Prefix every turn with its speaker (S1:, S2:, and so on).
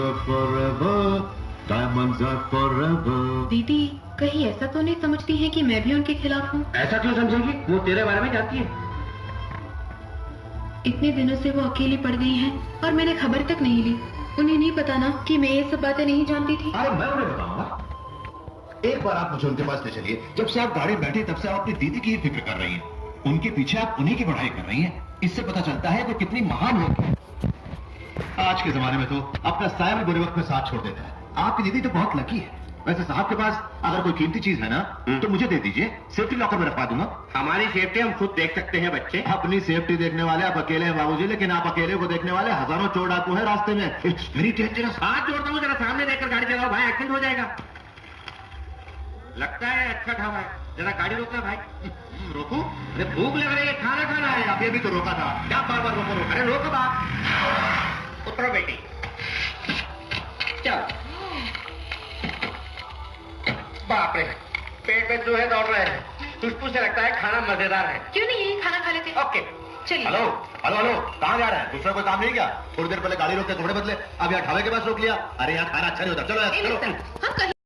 S1: are forever, diamonds are forever.
S2: दीदी कहीं ऐसा तो नहीं समझती है कि मैं भी उनके खिलाफ हूँ?
S3: ऐसा क्यों समझेगी? वो तेरे बारे में जानती है।
S2: इतने दिनों से वो अकेली पड़ गई हैं और मैंने खबर तक नहीं ली। उन्हें नहीं पता ना कि मैं ये सब बातें नहीं जानती थी।
S4: अरे मैं उन्हें बताऊँगा। एक बार आप मुझे उनके पास ले चलिए। जब से आप गाड़ी में बैठे तब से आप अपनी दीदी की ही फ़िक्र कर रही हैं। उनके पीछे आप उन्हीं की पढ़ाई कर रही हैं। इससे पता चलता है वो कितनी महान होगी आज के जमाने में तो अपना साया भी बुरे वक्त में साथ छोड़ देता है। आपकी दीदी तो बहुत लकी है। वैसे साहब के पास अगर कोई कीमती चीज़ है ना तो मुझे दे दीजिए। सेफ्टी लॉकर में रखवा दूँगा।
S3: हमारी सेफ्टी हम खुद देख सकते हैं बच्चे।
S4: अपनी सेफ्टी देखने वाले आप अकेले हैं बाबूजी लेकिन आप अकेले को देखने वाले हज़ारों चोर डाकू है रास्ते में। इट्स वेरी डेंजरस
S3: हाथ जोड़ता हूँ जरा सामने देखकर गाड़ी चलाओ। भाई एक्सीडेंट हो जाएगा। लगता है अच्छा ठावा है। जरा गाड़ी रोकना भाई। रोको? अरे भूख लग रही है खाना खाना है।
S4: अभी अभी तो रोका था।
S3: क्या बार बार रोको रोको? अरे रोको बाप। उतरो बेटी। चल। बाप रे पेट में जो है दौड़ रहे हैं। खुशबू से लगता है खाना मज़ेदार है।
S2: क्यों नहीं यही खाना खा लेते
S3: ओके।
S2: चलिए।
S4: हेलो हेलो हेलो कहाँ जा रहा है? दूसरा कोई काम नहीं क्या? थोड़ी देर पहले गाड़ी रोक के कपड़े बदले अब यहाँ ढाबे के पास रोक लिया। अरे यहाँ खाना अच्छा नहीं होता। चलो यार, चलो।
S2: हम कहीं